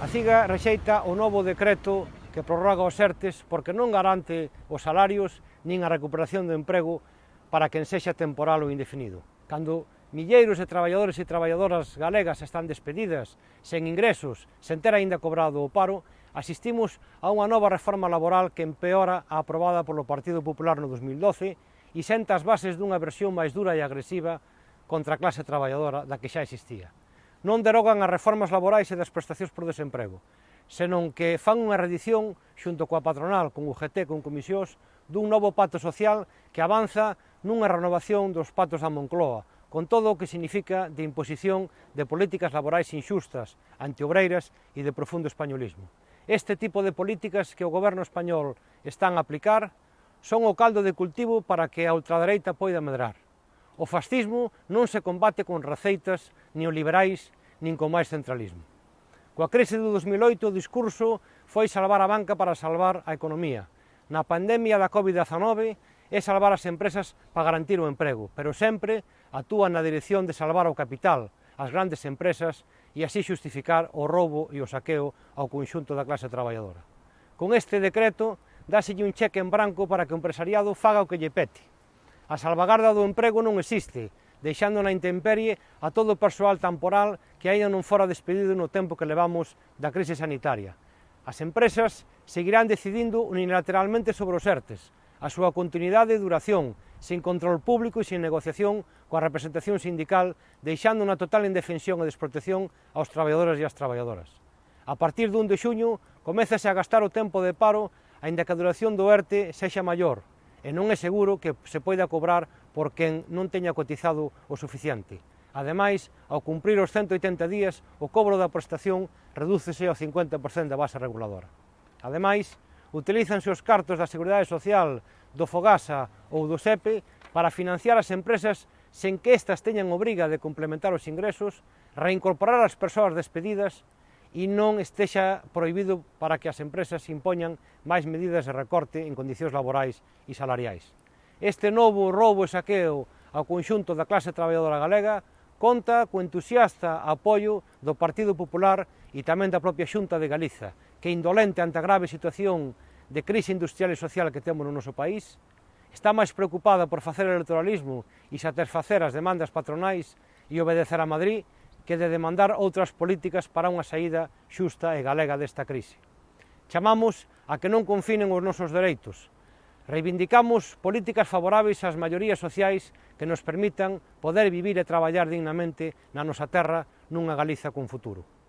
A CIGA rexeita o novo decreto que prorroga os ERTES porque non garante os salarios nin a recuperación do emprego para quen sexa temporal ou indefinido. Cando milleiros de traballadores e traballadoras galegas están despedidas, sen ingresos, sen ter aínda cobrado o paro, asistimos a unha nova reforma laboral que empeora a aprobada polo Partido Popular no 2012 e senta as bases dunha versión máis dura e agresiva contra a clase traballadora da que xa existía non derogan as reformas laborais e das prestacións por desemprego, senón que fan unha redición xunto coa patronal, con UGT, con comisións, dun novo pacto social que avanza nunha renovación dos pactos da Moncloa, con todo o que significa de imposición de políticas laborais inxustas, antiobreiras e de profundo españolismo. Este tipo de políticas que o goberno español están a aplicar son o caldo de cultivo para que a ultradereita poida medrar. O fascismo non se combate con receitas neoliberais nin con máis centralismo. Coa crise do 2008 o discurso foi salvar a banca para salvar a economía. Na pandemia da Covid-19 é salvar as empresas para garantir o emprego, pero sempre actúa na dirección de salvar o capital, as grandes empresas e así justificar o roubo e o saqueo ao conxunto da clase traballadora. Con este decreto, dáselle un cheque en branco para que o empresariado faga o que lle pete. A salvagarda do emprego non existe, deixando na intemperie a todo o persoal temporal que aínda non fora despedido no tempo que levamos da crise sanitaria. As empresas seguirán decidindo unilateralmente sobre os ERTES, a súa continuidade e duración, sin control público e sin negociación coa representación sindical, deixando unha total indefensión e desprotección aos traballadores e ás traballadoras. A partir dun 1 de xuño, comezase a gastar o tempo de paro, aínda que a duración do ERTE sexa maior, e non é seguro que se poida cobrar por quen non teña cotizado o suficiente. Ademais, ao cumprir os 180 días, o cobro da prestación redúcese ao 50% da base reguladora. Ademais, utilízanse os cartos da Seguridade Social, do Fogasa ou do SEPE para financiar as empresas sen que estas teñan obriga de complementar os ingresos, reincorporar as persoas despedidas e non estexa prohibido para que as empresas impoñan máis medidas de recorte en condicións laborais e salariais. Este novo roubo e saqueo ao conxunto da clase traballadora galega conta co entusiasta apoio do Partido Popular e tamén da propia Xunta de Galiza, que indolente ante a grave situación de crise industrial e social que temos no noso país, está máis preocupada por facer electoralismo e satisfacer as demandas patronais e obedecer a Madrid que de demandar outras políticas para unha saída xusta e galega desta crise. Chamamos a que non confinen os nosos dereitos. Reivindicamos políticas favoráveis ás maiorías sociais que nos permitan poder vivir e traballar dignamente na nosa terra nunha Galiza con futuro.